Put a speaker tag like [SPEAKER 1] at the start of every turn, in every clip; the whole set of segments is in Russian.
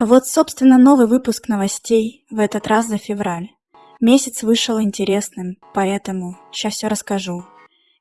[SPEAKER 1] Вот, собственно, новый выпуск новостей, в этот раз за февраль. Месяц вышел интересным, поэтому сейчас все расскажу.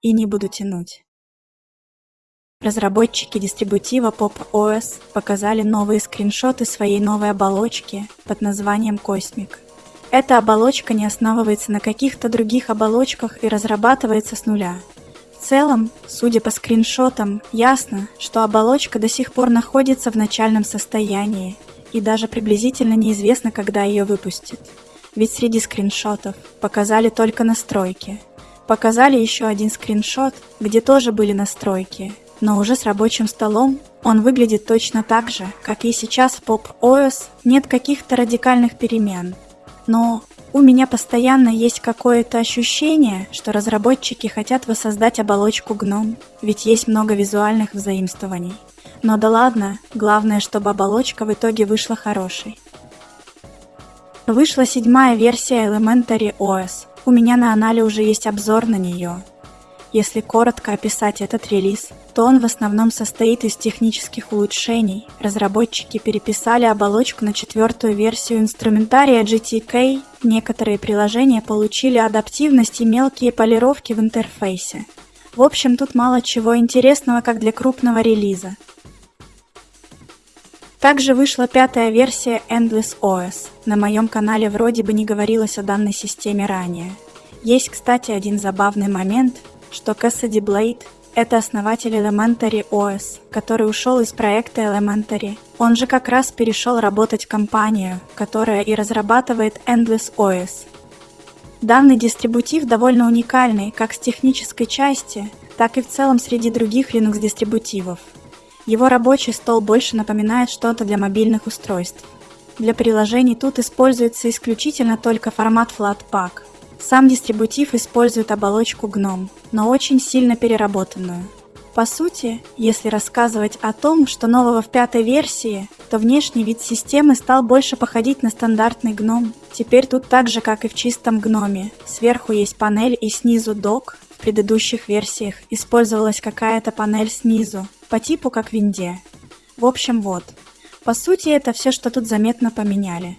[SPEAKER 1] И не буду тянуть. Разработчики дистрибутива Pop OS показали новые скриншоты своей новой оболочки под названием Cosmic. Эта оболочка не основывается на каких-то других оболочках и разрабатывается с нуля. В целом, судя по скриншотам, ясно, что оболочка до сих пор находится в начальном состоянии, и даже приблизительно неизвестно, когда ее выпустят. Ведь среди скриншотов показали только настройки. Показали еще один скриншот, где тоже были настройки, но уже с рабочим столом он выглядит точно так же, как и сейчас в Pop OS нет каких-то радикальных перемен. Но у меня постоянно есть какое-то ощущение, что разработчики хотят воссоздать оболочку гном, ведь есть много визуальных взаимствований. Но да ладно, главное, чтобы оболочка в итоге вышла хорошей. Вышла седьмая версия Elementary OS. У меня на анале уже есть обзор на нее. Если коротко описать этот релиз, то он в основном состоит из технических улучшений. Разработчики переписали оболочку на четвертую версию инструментария GTK, некоторые приложения получили адаптивность и мелкие полировки в интерфейсе. В общем, тут мало чего интересного, как для крупного релиза. Также вышла пятая версия Endless OS. На моем канале вроде бы не говорилось о данной системе ранее. Есть, кстати, один забавный момент – что Cassidy Blade — это основатель Elementary OS, который ушел из проекта Elementary. Он же как раз перешел работать в компанию, которая и разрабатывает Endless OS. Данный дистрибутив довольно уникальный как с технической части, так и в целом среди других Linux-дистрибутивов. Его рабочий стол больше напоминает что-то для мобильных устройств. Для приложений тут используется исключительно только формат Flatpak – сам дистрибутив использует оболочку GNOME, но очень сильно переработанную. По сути, если рассказывать о том, что нового в пятой версии, то внешний вид системы стал больше походить на стандартный GNOME. Теперь тут так же, как и в чистом GNOME. Сверху есть панель и снизу док. В предыдущих версиях использовалась какая-то панель снизу, по типу как в винде. В общем, вот. По сути, это все, что тут заметно поменяли.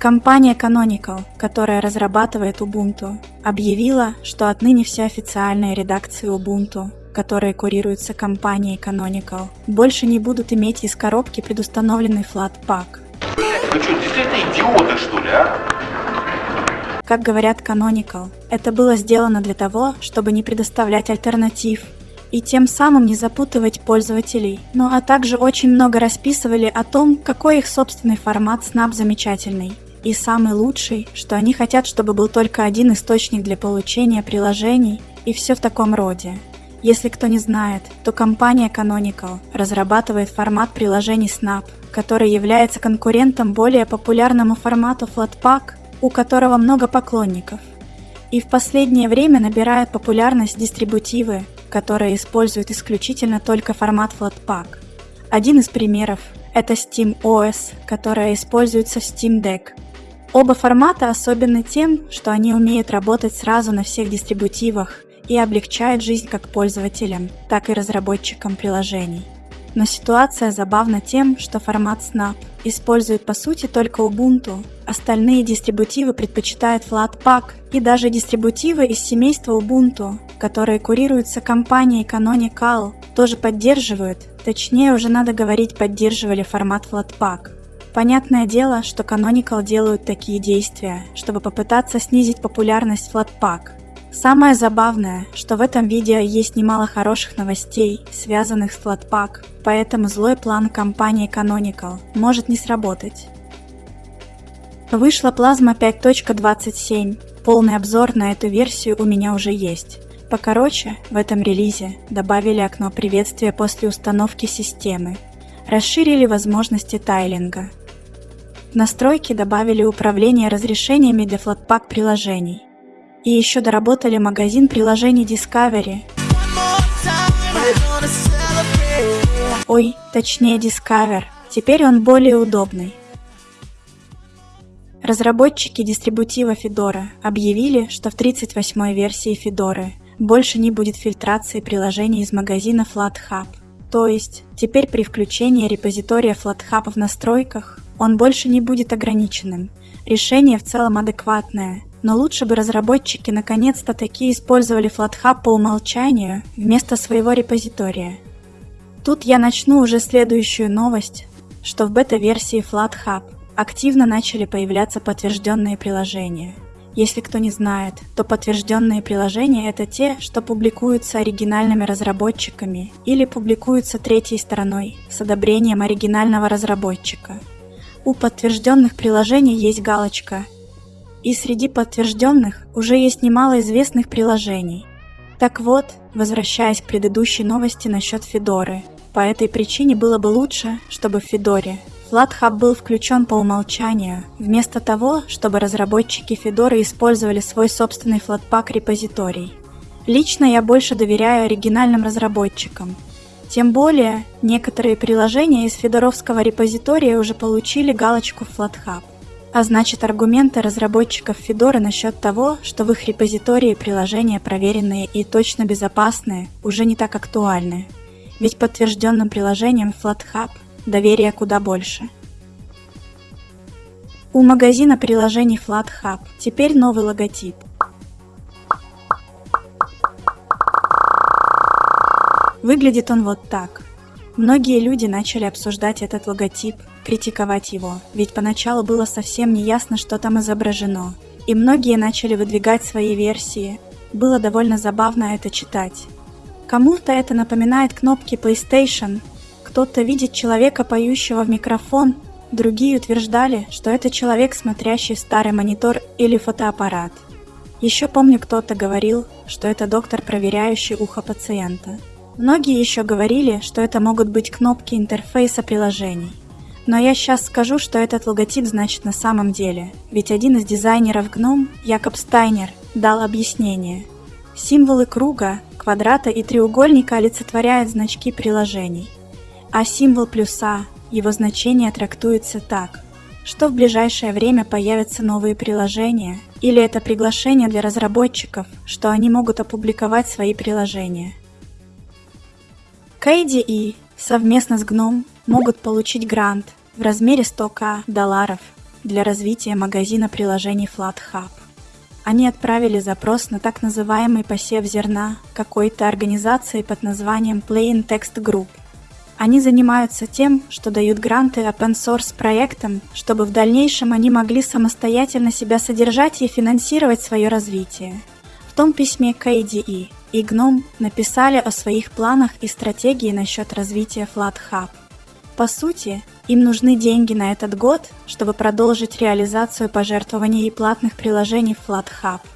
[SPEAKER 1] Компания Canonical, которая разрабатывает Ubuntu, объявила, что отныне все официальные редакции Ubuntu, которые курируются компанией Canonical, больше не будут иметь из коробки предустановленный Flatpak.
[SPEAKER 2] Вы что, действительно идиоты, что ли, а?
[SPEAKER 1] Как говорят Canonical, это было сделано для того, чтобы не предоставлять альтернатив и тем самым не запутывать пользователей, ну а также очень много расписывали о том, какой их собственный формат Snap замечательный. И самый лучший, что они хотят, чтобы был только один источник для получения приложений, и все в таком роде. Если кто не знает, то компания Canonical разрабатывает формат приложений Snap, который является конкурентом более популярному формату Flatpak, у которого много поклонников. И в последнее время набирают популярность дистрибутивы, которые используют исключительно только формат Flatpak. Один из примеров – это Steam OS, которая используется в Steam Deck, Оба формата особенны тем, что они умеют работать сразу на всех дистрибутивах и облегчают жизнь как пользователям, так и разработчикам приложений. Но ситуация забавна тем, что формат Snap использует по сути только Ubuntu, остальные дистрибутивы предпочитают Flatpak и даже дистрибутивы из семейства Ubuntu, которые курируются компанией Canonical, тоже поддерживают, точнее уже надо говорить поддерживали формат Flatpak. Понятное дело, что Canonical делают такие действия, чтобы попытаться снизить популярность Flatpak. Самое забавное, что в этом видео есть немало хороших новостей, связанных с Flatpak, поэтому злой план компании Canonical может не сработать. Вышла Plasma 5.27. Полный обзор на эту версию у меня уже есть. Покороче, в этом релизе добавили окно приветствия после установки системы, расширили возможности тайлинга, в настройки добавили управление разрешениями для Flatpak приложений. И еще доработали магазин приложений Discovery. Ой, точнее Discover. Теперь он более удобный. Разработчики дистрибутива Fedora объявили, что в 38-й версии Fedora больше не будет фильтрации приложений из магазина FlatHub. То есть, теперь при включении репозитория FlatHub в настройках он больше не будет ограниченным. Решение в целом адекватное, но лучше бы разработчики наконец-то таки использовали FlatHub по умолчанию вместо своего репозитория. Тут я начну уже следующую новость, что в бета-версии FlatHub активно начали появляться подтвержденные приложения. Если кто не знает, то подтвержденные приложения это те, что публикуются оригинальными разработчиками или публикуются третьей стороной с одобрением оригинального разработчика. У подтвержденных приложений есть галочка. И среди подтвержденных уже есть немало известных приложений. Так вот, возвращаясь к предыдущей новости насчет Федоры, по этой причине было бы лучше, чтобы в Федоре FlatHub был включен по умолчанию, вместо того, чтобы разработчики Fedora использовали свой собственный Flatpak репозиторий. Лично я больше доверяю оригинальным разработчикам. Тем более, некоторые приложения из федоровского репозитория уже получили галочку FlatHub. А значит, аргументы разработчиков Fedora насчет того, что в их репозитории приложения проверенные и точно безопасные, уже не так актуальны. Ведь подтвержденным приложением FlatHub доверия куда больше. У магазина приложений FlatHub теперь новый логотип. Выглядит он вот так. Многие люди начали обсуждать этот логотип, критиковать его, ведь поначалу было совсем не ясно, что там изображено. И многие начали выдвигать свои версии. Было довольно забавно это читать. Кому-то это напоминает кнопки PlayStation, кто-то видит человека, поющего в микрофон, другие утверждали, что это человек, смотрящий старый монитор или фотоаппарат. Еще помню, кто-то говорил, что это доктор, проверяющий ухо пациента. Многие еще говорили, что это могут быть кнопки интерфейса приложений. Но я сейчас скажу, что этот логотип значит на самом деле, ведь один из дизайнеров GNOME, Якоб Стайнер, дал объяснение. Символы круга, квадрата и треугольника олицетворяют значки приложений – а символ плюса, его значение трактуется так, что в ближайшее время появятся новые приложения, или это приглашение для разработчиков, что они могут опубликовать свои приложения. KDE совместно с GNOME могут получить грант в размере 100к долларов для развития магазина приложений FlatHub. Они отправили запрос на так называемый посев зерна какой-то организации под названием Plain Text Group – они занимаются тем, что дают гранты open source проектам, чтобы в дальнейшем они могли самостоятельно себя содержать и финансировать свое развитие. В том письме KDE и GNOME написали о своих планах и стратегии насчет развития FlatHub. По сути, им нужны деньги на этот год, чтобы продолжить реализацию пожертвований и платных приложений FlatHub –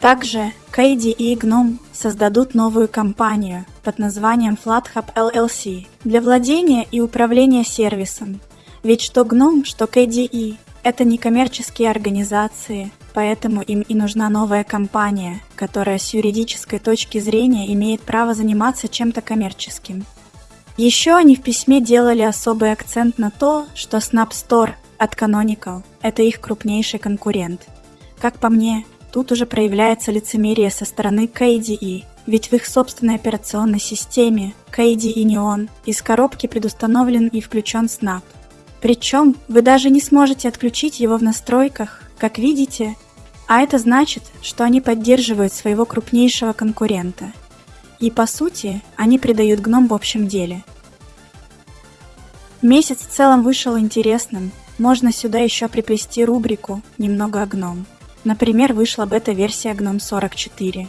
[SPEAKER 1] также KDE и GNOME создадут новую компанию под названием FlatHub LLC для владения и управления сервисом. Ведь что GNOME, что KDE – это некоммерческие организации, поэтому им и нужна новая компания, которая с юридической точки зрения имеет право заниматься чем-то коммерческим. Еще они в письме делали особый акцент на то, что Snap Store от Canonical – это их крупнейший конкурент. Как по мне, Тут уже проявляется лицемерие со стороны KDE, ведь в их собственной операционной системе KDE Neon из коробки предустановлен и включен Snap. Причем вы даже не сможете отключить его в настройках, как видите, а это значит, что они поддерживают своего крупнейшего конкурента. И по сути, они придают гном в общем деле. Месяц в целом вышел интересным, можно сюда еще приплести рубрику «Немного о гном». Например, вышла бета-версия GNOME 44.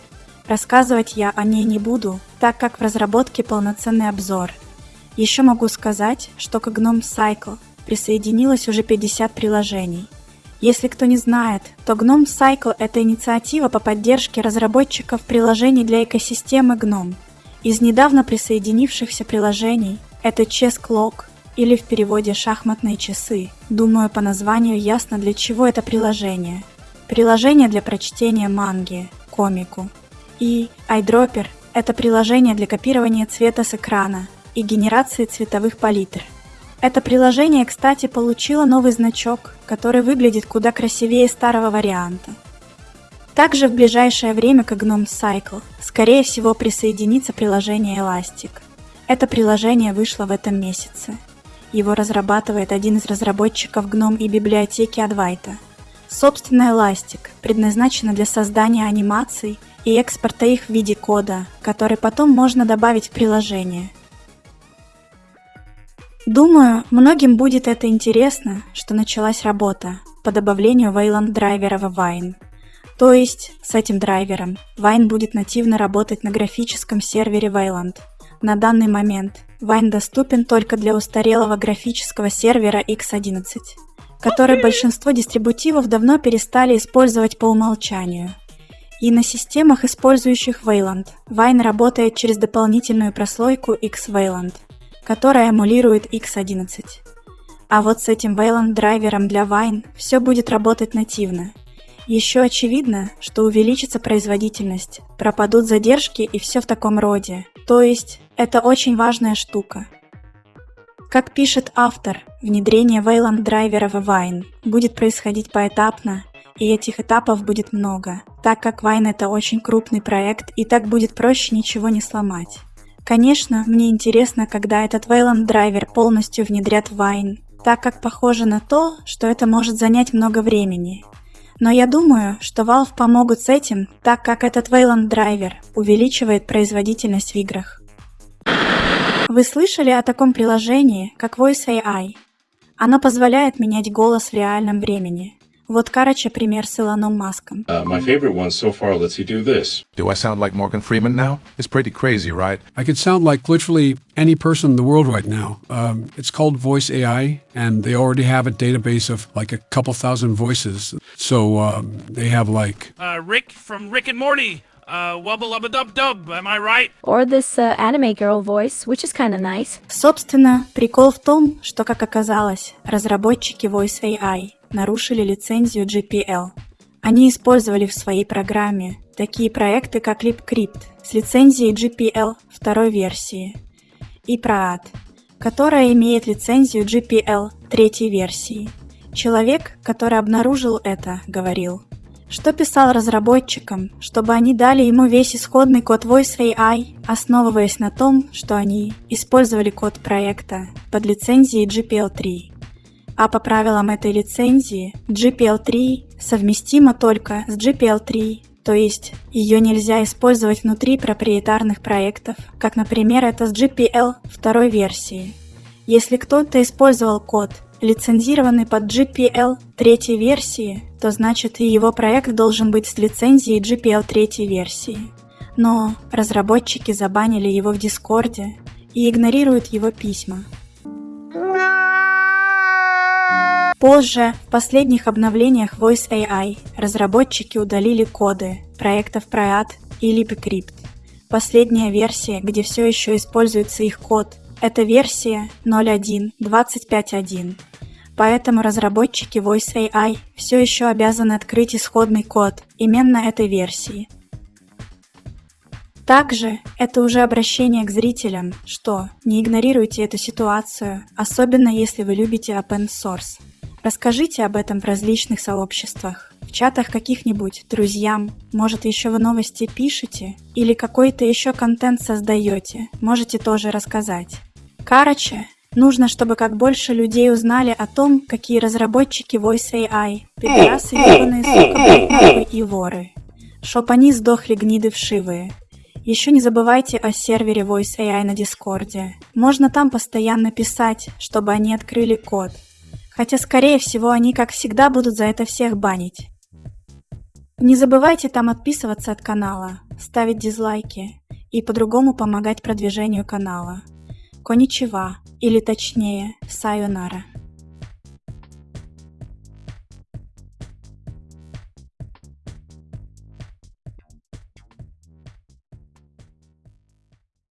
[SPEAKER 1] Рассказывать я о ней не буду, так как в разработке полноценный обзор. Еще могу сказать, что к GNOME Cycle присоединилось уже 50 приложений. Если кто не знает, то GNOME Cycle – это инициатива по поддержке разработчиков приложений для экосистемы GNOME. Из недавно присоединившихся приложений это Chess Clock или в переводе «шахматные часы». Думаю, по названию ясно, для чего это приложение – приложение для прочтения манги, комику. И iDropper – это приложение для копирования цвета с экрана и генерации цветовых палитр. Это приложение, кстати, получило новый значок, который выглядит куда красивее старого варианта. Также в ближайшее время к GNOME Cycle, скорее всего, присоединится приложение Elastic. Это приложение вышло в этом месяце. Его разрабатывает один из разработчиков GNOME и библиотеки Advaita. Собственная Elastic предназначена для создания анимаций и экспорта их в виде кода, который потом можно добавить в приложение. Думаю, многим будет это интересно, что началась работа по добавлению Wayland драйвера в Wine. То есть, с этим драйвером Wine будет нативно работать на графическом сервере Wayland. На данный момент Wine доступен только для устарелого графического сервера X11, который большинство дистрибутивов давно перестали использовать по умолчанию. И на системах, использующих Wayland, Wine работает через дополнительную прослойку X-Wayland, которая эмулирует X11. А вот с этим Wayland драйвером для Wine все будет работать нативно. Еще очевидно, что увеличится производительность, пропадут задержки и все в таком роде. То есть, это очень важная штука. Как пишет автор, внедрение Wayland драйвера в Wine будет происходить поэтапно и этих этапов будет много, так как Wine это очень крупный проект и так будет проще ничего не сломать. Конечно, мне интересно, когда этот Wayland драйвер полностью внедрят в Wine, так как похоже на то, что это может занять много времени. Но я думаю, что Valve помогут с этим, так как этот Wayland драйвер увеличивает производительность в играх. Вы слышали о таком приложении, как Voice AI? Оно позволяет менять голос в реальном времени. Вот, короче, пример с Илоном Маском.
[SPEAKER 3] Uh, my favorite one so far lets you do this.
[SPEAKER 4] Do I sound like Morgan Freeman now? It's pretty crazy, right?
[SPEAKER 5] I could sound like literally any person in the world right now. Um, it's called Voice AI, and they already have a database of like a couple thousand voices. So um, they have like.
[SPEAKER 6] Uh, Rick from Rick and Morty. Uh, wubba lubba dub dub, am I right?
[SPEAKER 7] Or this uh, anime girl voice, which is kind of nice.
[SPEAKER 1] Собственно, прикол в том, что, как оказалось, разработчики Voice AI нарушили лицензию GPL. Они использовали в своей программе такие проекты, как LibCrypt с лицензией GPL второй версии и Praat, которая имеет лицензию GPL третьей версии. Человек, который обнаружил это, говорил, что писал разработчикам, чтобы они дали ему весь исходный код Voice AI, основываясь на том, что они использовали код проекта под лицензией GPL 3. А по правилам этой лицензии GPL3 совместима только с GPL3, то есть ее нельзя использовать внутри проприетарных проектов, как, например, это с GPL второй версии. Если кто-то использовал код, лицензированный под GPL третьей версии, то значит и его проект должен быть с лицензией GPL третьей версии. Но разработчики забанили его в Дискорде и игнорируют его письма. Позже, в последних обновлениях Voice AI, разработчики удалили коды проектов Priat и LibCrypt. Последняя версия, где все еще используется их код, это версия 0.1.25.1. Поэтому разработчики Voice AI все еще обязаны открыть исходный код именно этой версии. Также это уже обращение к зрителям, что не игнорируйте эту ситуацию, особенно если вы любите open source. Расскажите об этом в различных сообществах, в чатах каких-нибудь, друзьям, может еще вы новости пишете или какой-то еще контент создаете, можете тоже рассказать. Короче, нужно, чтобы как больше людей узнали о том, какие разработчики Voice AI, пидорасы, ебаные, сука, и воры. Чтоб они сдохли гниды вшивые. Еще не забывайте о сервере Voice AI на Дискорде. Можно там постоянно писать, чтобы они открыли код, Хотя, скорее всего, они, как всегда, будут за это всех банить. Не забывайте там отписываться от канала, ставить дизлайки и по-другому помогать продвижению канала. Коничева, или точнее, сайонара.